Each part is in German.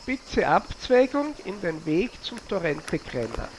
spitze Abzweigung in den Weg zum Torrente Grenna.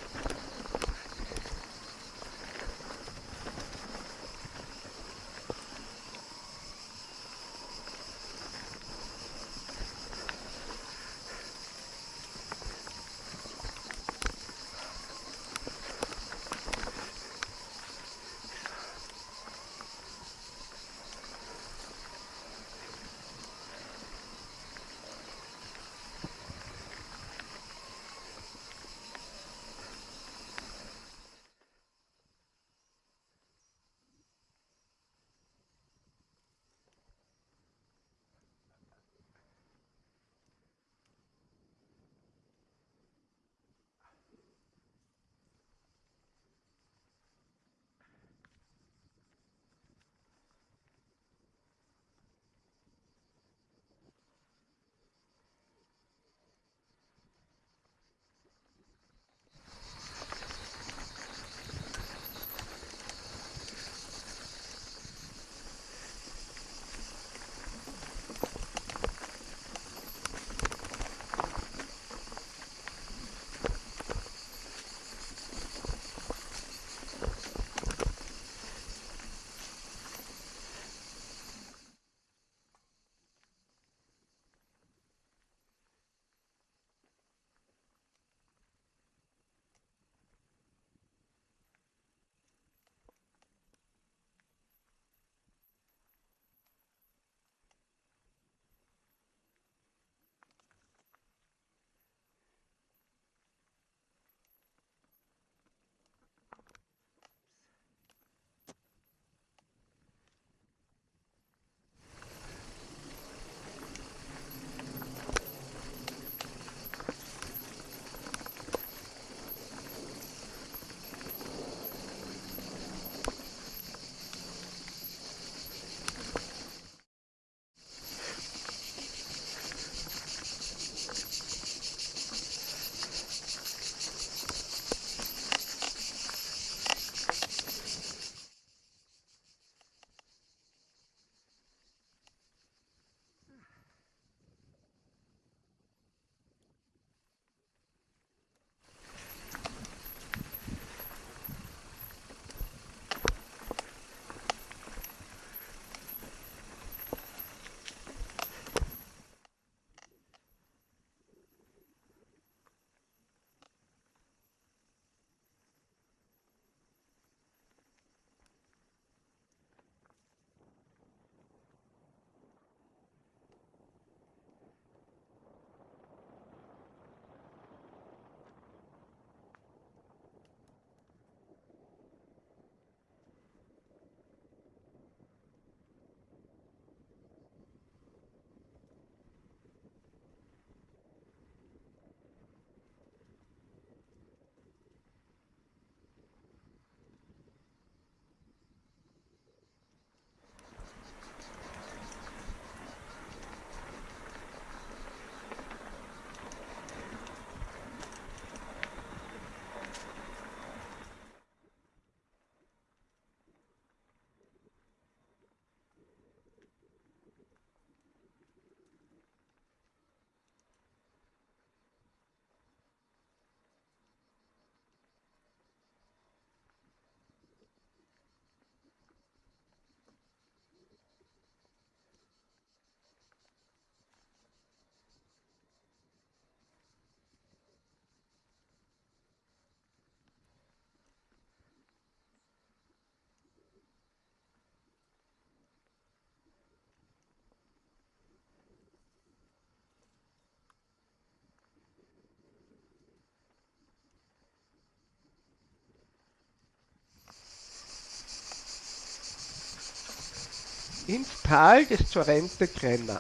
Ins Tal des Torrente Grenna.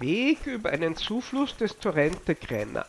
Weg über einen Zufluss des Torrente Grenna.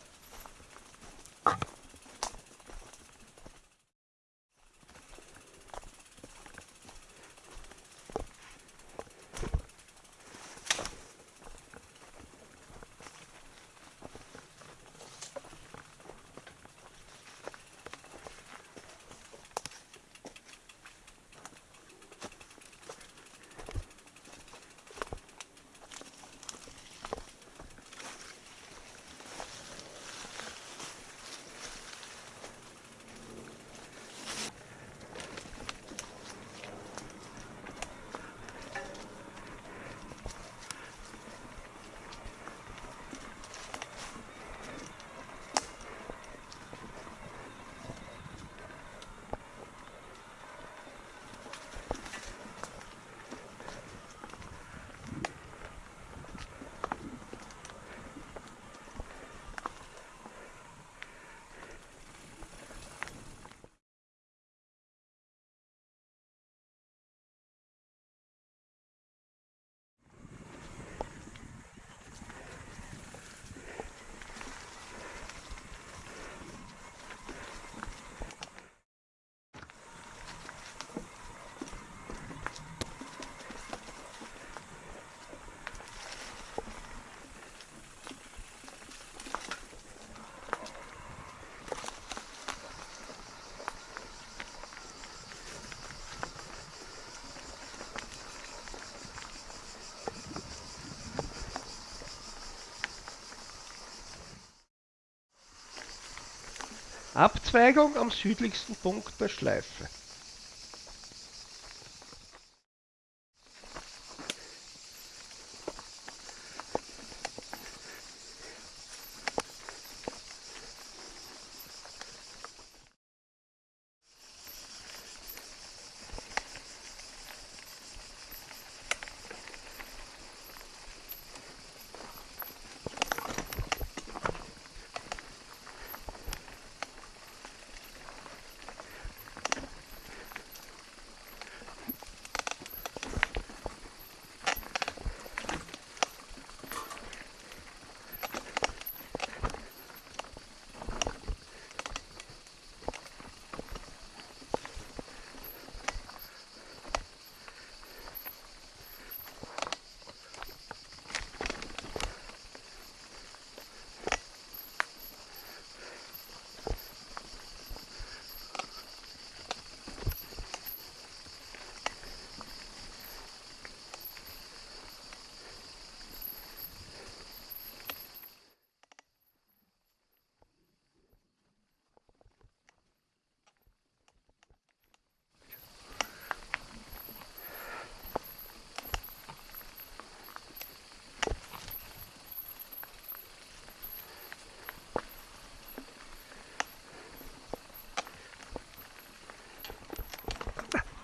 Abzweigung am südlichsten Punkt der Schleife.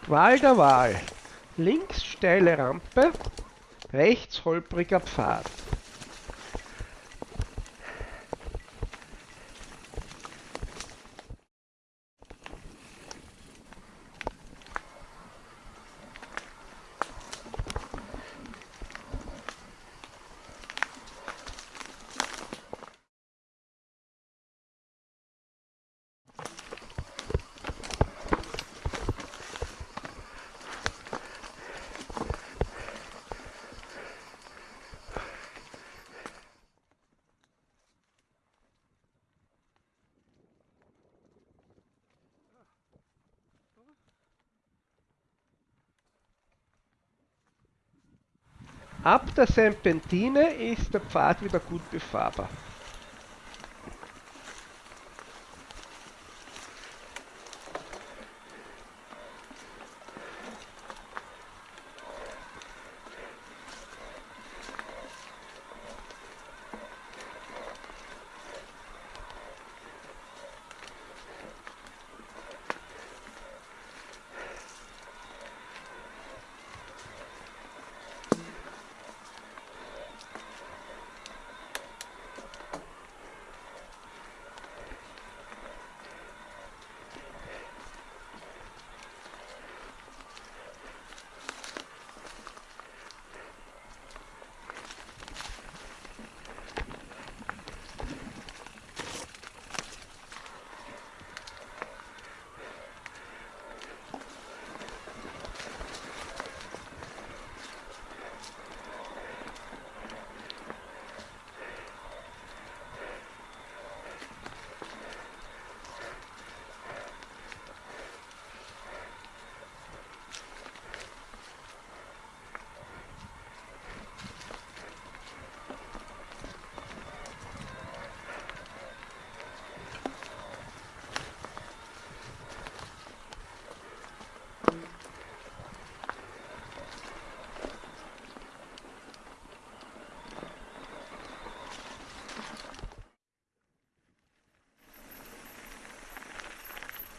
Qual der Wahl. Links steile Rampe, rechts holpriger Pfad. Ab der Serpentine ist der Pfad wieder gut befahrbar.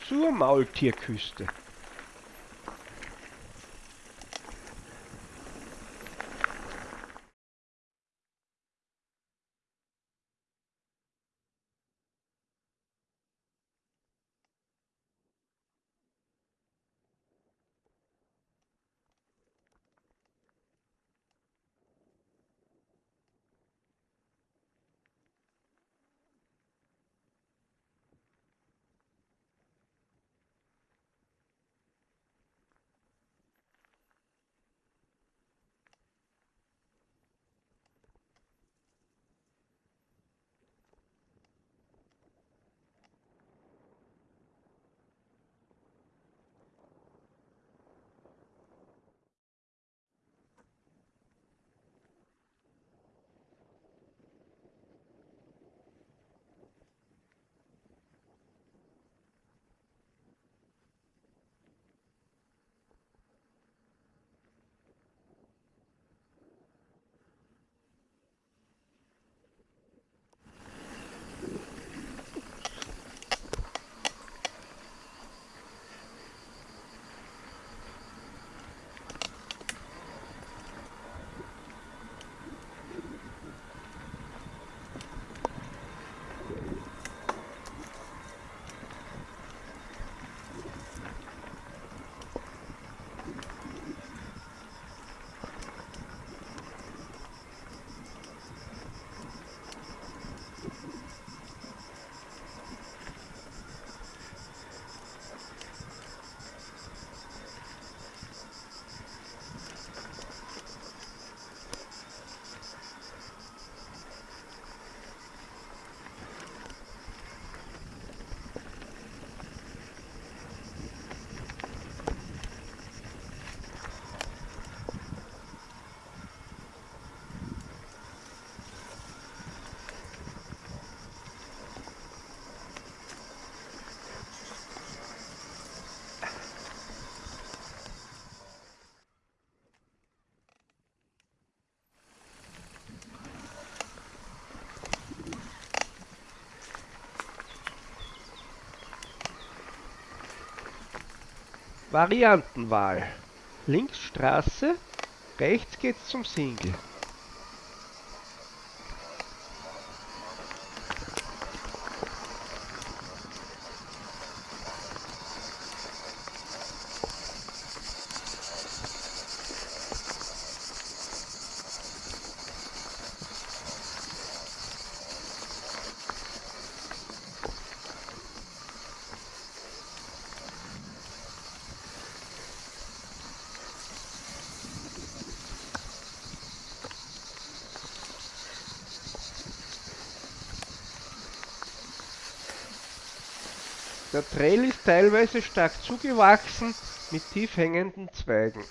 Zur Maultierküste. Variantenwahl. Links Straße, rechts geht's zum Single. Der Trail ist teilweise stark zugewachsen mit tief hängenden Zweigen.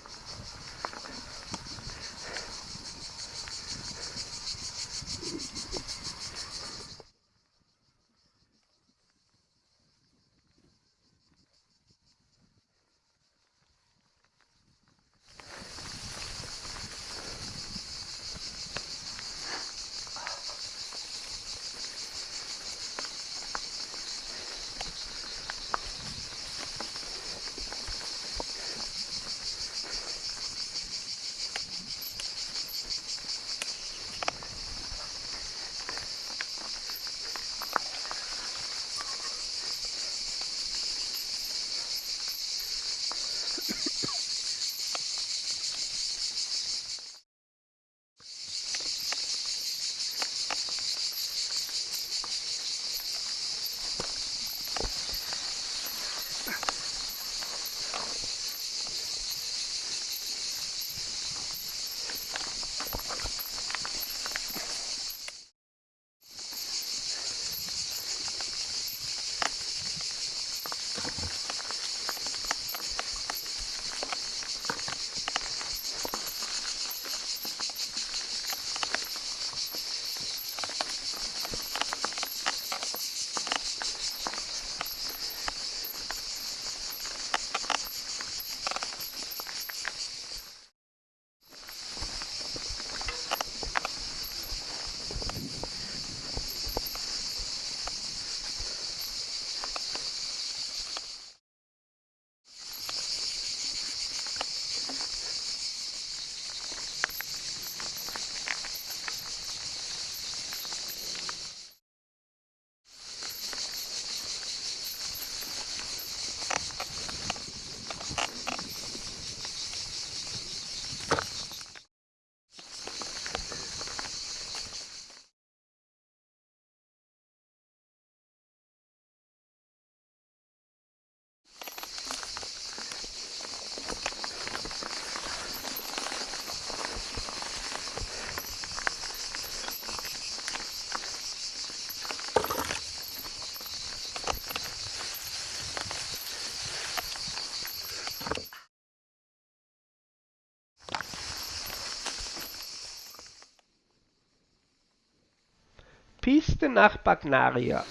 Piste nach Bagnaria.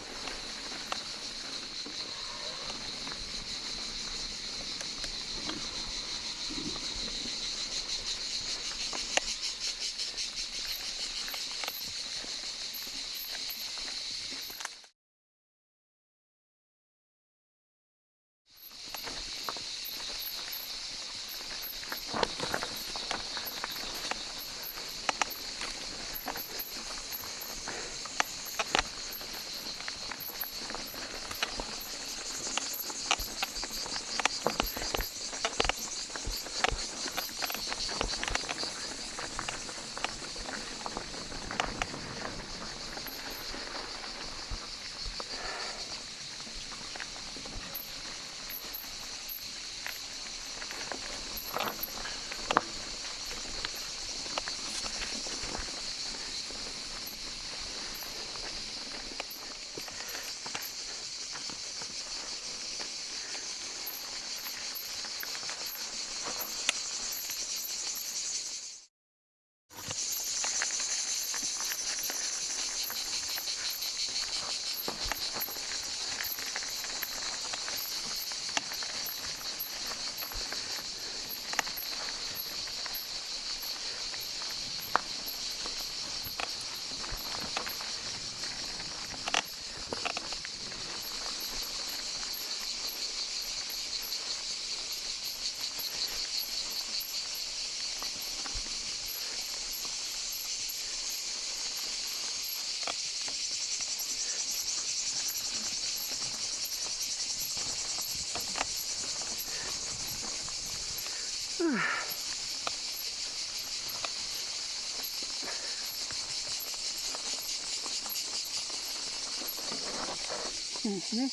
Mhm.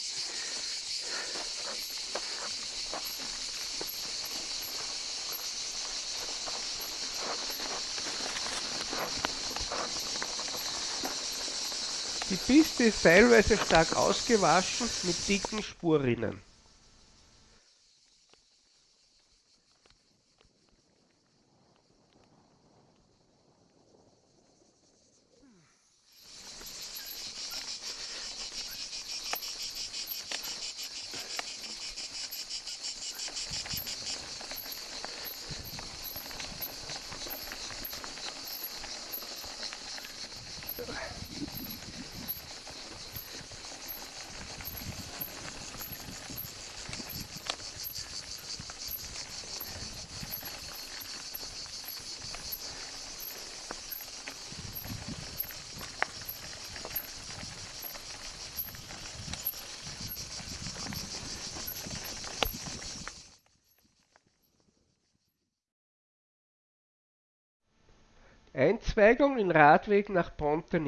Die Piste ist teilweise stark ausgewaschen mit dicken Spurrinnen. Einzweigung in Radweg nach Ponte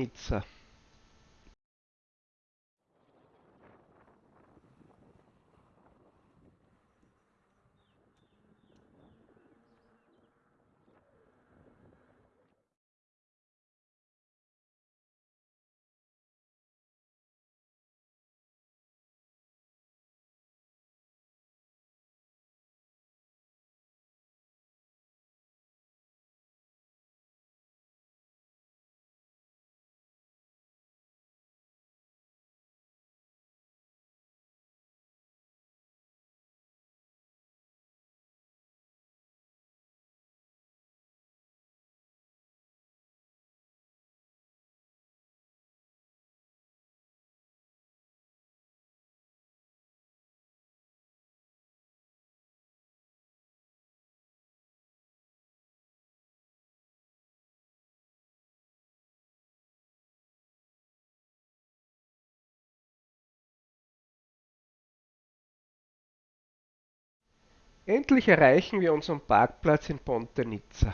Endlich erreichen wir unseren Parkplatz in Ponte Nizza.